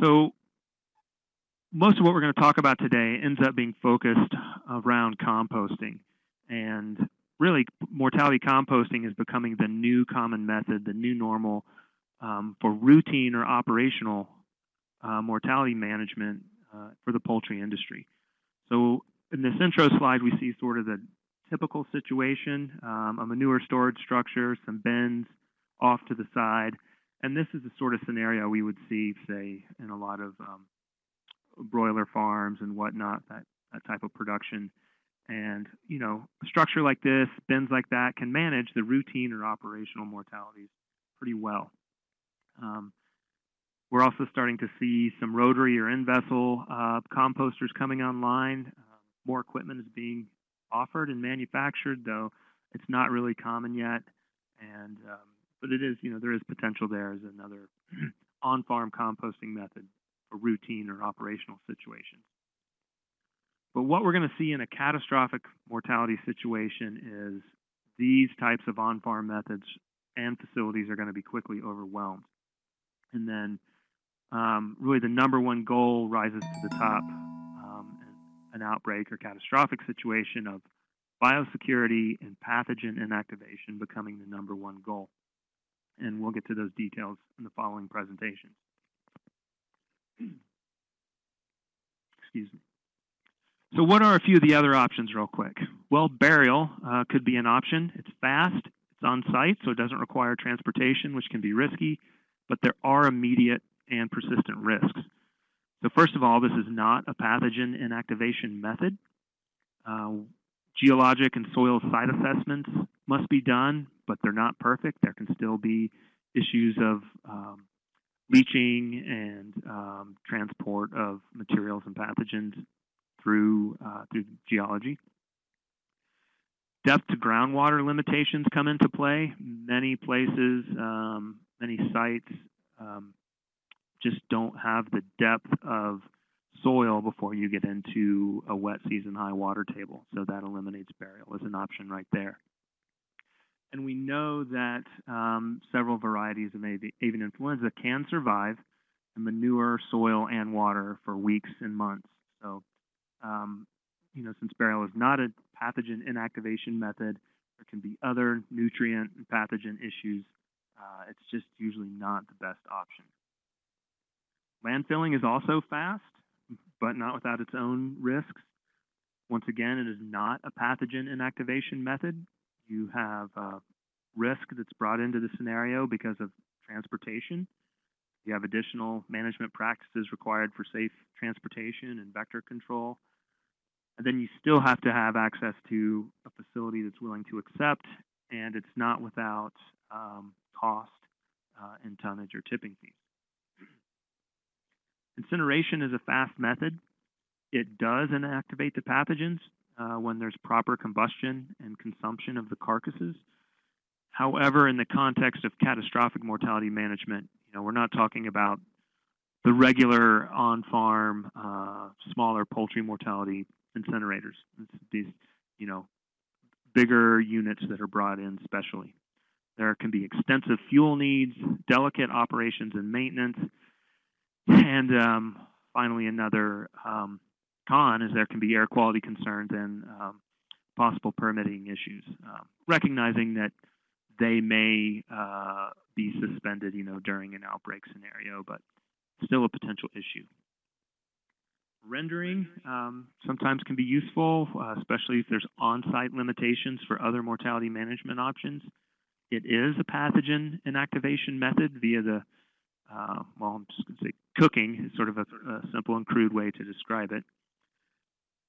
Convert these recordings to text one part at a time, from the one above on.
So most of what we're going to talk about today ends up being focused around composting. And really, mortality composting is becoming the new common method, the new normal um, for routine or operational uh, mortality management uh, for the poultry industry. So in this intro slide, we see sort of the typical situation, um, a manure storage structure, some bins off to the side. And this is the sort of scenario we would see, say, in a lot of um, broiler farms and whatnot, that, that type of production. And, you know, a structure like this, bins like that, can manage the routine or operational mortalities pretty well. Um, we're also starting to see some rotary or in-vessel uh, composters coming online. Uh, more equipment is being offered and manufactured, though it's not really common yet. And um, but it is, you know, there is potential there as another on-farm composting method for routine or operational situations. But what we're going to see in a catastrophic mortality situation is these types of on-farm methods and facilities are going to be quickly overwhelmed. And then um, really the number one goal rises to the top um, an outbreak or catastrophic situation of biosecurity and pathogen inactivation becoming the number one goal. And we'll get to those details in the following presentation. Excuse me. So what are a few of the other options real quick? Well, burial uh, could be an option. It's fast, it's on site, so it doesn't require transportation, which can be risky, but there are immediate and persistent risks. So first of all, this is not a pathogen inactivation method. Uh, geologic and soil site assessments must be done, but they're not perfect. There can still be issues of um, leaching and um, transport of materials and pathogens through uh, through geology. Depth to groundwater limitations come into play. Many places, um, many sites um, just don't have the depth of soil before you get into a wet season high water table. So that eliminates burial as an option right there. And we know that um, several varieties of avian influenza can survive in manure, soil, and water for weeks and months. So, um, you know, since burial is not a pathogen inactivation method, there can be other nutrient and pathogen issues. Uh, it's just usually not the best option. Landfilling is also fast, but not without its own risks. Once again, it is not a pathogen inactivation method. You have uh, risk that's brought into the scenario because of transportation. You have additional management practices required for safe transportation and vector control. And then you still have to have access to a facility that's willing to accept, and it's not without um, cost uh, in tonnage or tipping fees. Incineration is a fast method. It does inactivate the pathogens uh, when there's proper combustion and consumption of the carcasses. However, in the context of catastrophic mortality management, you know, we're not talking about the regular on-farm, uh, smaller poultry mortality incinerators. It's these, you know, bigger units that are brought in specially. There can be extensive fuel needs, delicate operations and maintenance, and um, finally, another um, con is there can be air quality concerns and um, possible permitting issues. Um, recognizing that they may uh, be suspended, you know, during an outbreak scenario, but still a potential issue. Rendering um, sometimes can be useful, uh, especially if there's on-site limitations for other mortality management options. It is a pathogen inactivation method via the uh, well, I'm just going to say cooking is sort of a, a, simple and crude way to describe it.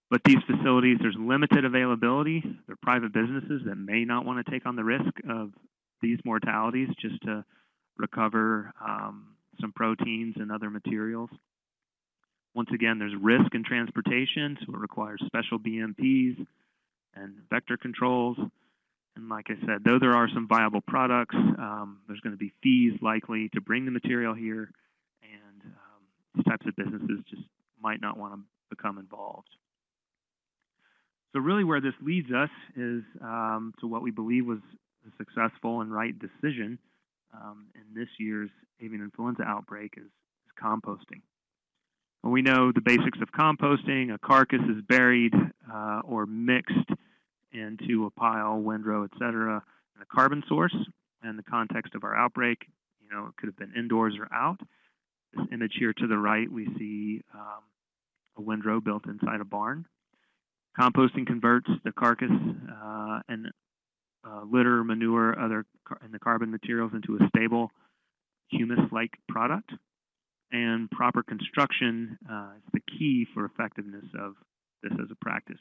But these facilities, there's limited availability. They're private businesses that may not want to take on the risk of these mortalities just to recover um, some proteins and other materials. Once again, there's risk in transportation, so it requires special BMPs and vector controls. And like I said, though there are some viable products, um, there's going to be fees likely to bring the material here, and um, these types of businesses just might not want to become involved. So really where this leads us is um, to what we believe was a successful and right decision um, in this year's avian influenza outbreak is, is composting. we know the basics of composting. A carcass is buried uh, or mixed into a pile, windrow, etc., and a carbon source. In the context of our outbreak, you know, it could have been indoors or out. This image here to the right, we see um, a windrow built inside a barn. Composting converts the carcass uh, and uh, litter, manure, other and the carbon materials into a stable humus-like product. And proper construction uh, is the key for effectiveness of this as a practice.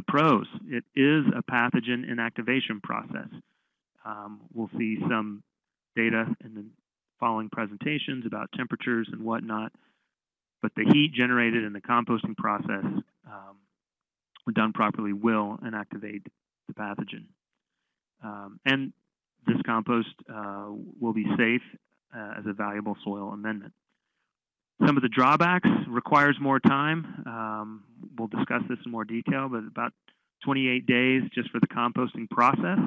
The pros, it is a pathogen inactivation process. Um, we'll see some data in the following presentations about temperatures and whatnot, but the heat generated in the composting process, um, when done properly, will inactivate the pathogen. Um, and this compost uh, will be safe uh, as a valuable soil amendment. Some of the drawbacks requires more time. Um, we'll discuss this in more detail, but about 28 days just for the composting process.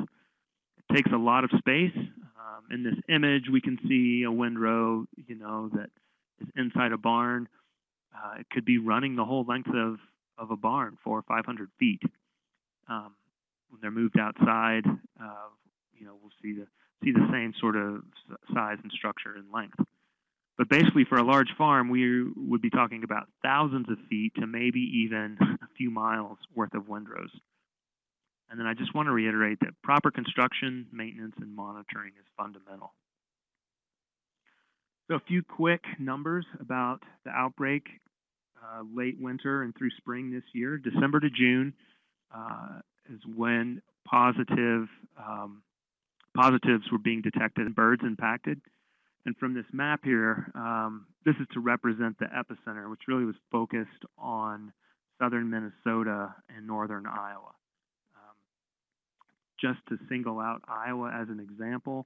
It takes a lot of space. Um, in this image, we can see a windrow, you know, that is inside a barn. Uh, it could be running the whole length of, of a barn, four or 500 feet. Um, when they're moved outside, uh, you know, we'll see the see the same sort of size and structure and length. But basically, for a large farm, we would be talking about thousands of feet to maybe even a few miles worth of windrows. And then I just want to reiterate that proper construction, maintenance, and monitoring is fundamental. So a few quick numbers about the outbreak uh, late winter and through spring this year. December to June uh, is when positive um, positives were being detected in birds impacted. And from this map here, um, this is to represent the epicenter, which really was focused on southern Minnesota and northern Iowa. Um, just to single out Iowa as an example,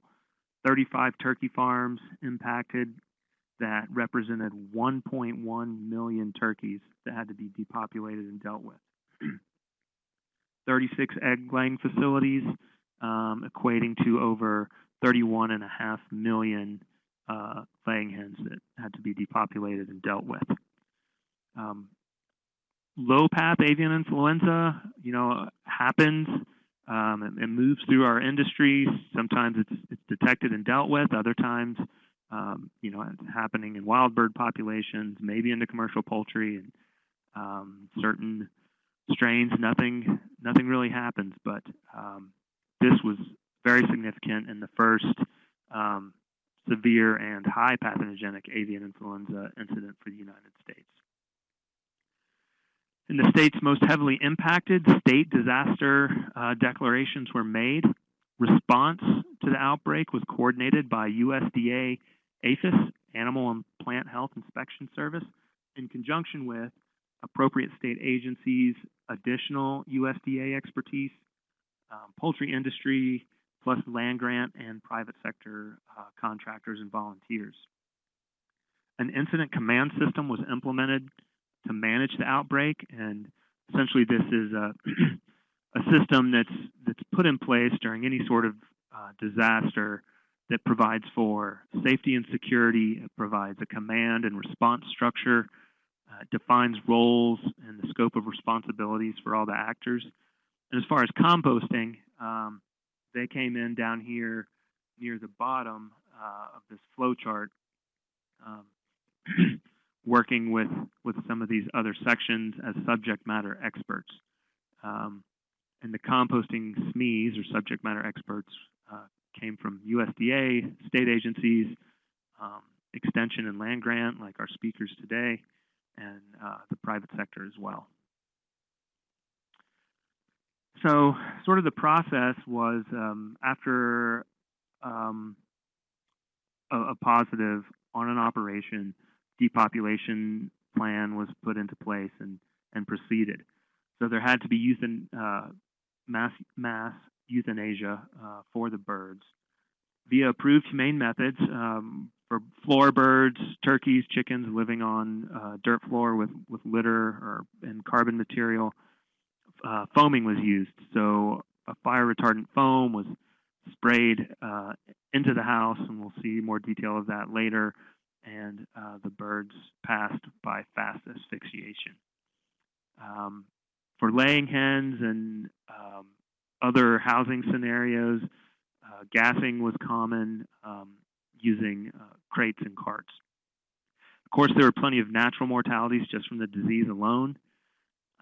35 turkey farms impacted that represented 1.1 million turkeys that had to be depopulated and dealt with. 36 egg laying facilities, um, equating to over 31.5 million uh, laying hens that had to be depopulated and dealt with. Um, low path avian influenza, you know, happens. Um, it, moves through our industry. Sometimes it's, it's detected and dealt with. Other times, um, you know, it's happening in wild bird populations, maybe into commercial poultry and um, certain strains. Nothing, nothing really happens. But um, this was very significant in the first um, severe and high pathogenic avian influenza incident for the United States. In the states most heavily impacted, state disaster uh, declarations were made. Response to the outbreak was coordinated by USDA APHIS, Animal and Plant Health Inspection Service, in conjunction with appropriate state agencies, additional USDA expertise, um, poultry industry, plus land grant and private sector uh, contractors and volunteers. An incident command system was implemented to manage the outbreak, and essentially this is a, a system that's that's put in place during any sort of uh, disaster that provides for safety and security. It provides a command and response structure, uh, defines roles and the scope of responsibilities for all the actors. And as far as composting, um, they came in down here near the bottom uh, of this flow chart, um, working with, with some of these other sections as subject matter experts. Um, and the composting SMEs, or subject matter experts, uh, came from USDA, state agencies, um, extension and land grant, like our speakers today, and uh, the private sector as well. So, sort of the process was um, after um, a, a, positive on an operation, depopulation plan was put into place and, and proceeded. So there had to be euthan, uh, mass, mass euthanasia uh, for the birds via approved humane methods um, for floor birds, turkeys, chickens living on uh, dirt floor with, with litter or and carbon material uh, foaming was used. So a fire retardant foam was sprayed uh, into the house, and we'll see more detail of that later. and uh, the birds passed by fast asphyxiation. Um, for laying hens and um, other housing scenarios, uh, gassing was common um, using uh, crates and carts. Of course, there were plenty of natural mortalities just from the disease alone.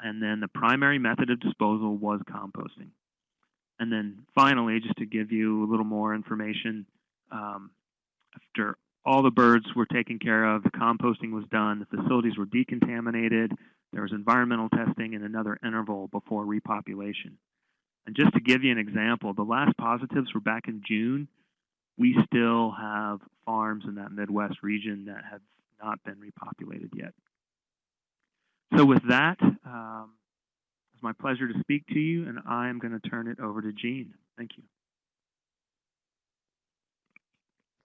And then the primary method of disposal was composting. And then finally, just to give you a little more information, um, after all the birds were taken care of, the composting was done, the facilities were decontaminated, there was environmental testing and another interval before repopulation. And just to give you an example, the last positives were back in June. We still have farms in that Midwest region that have not been repopulated yet. So with that, um, it's my pleasure to speak to you, and I'm going to turn it over to Jean. Thank you.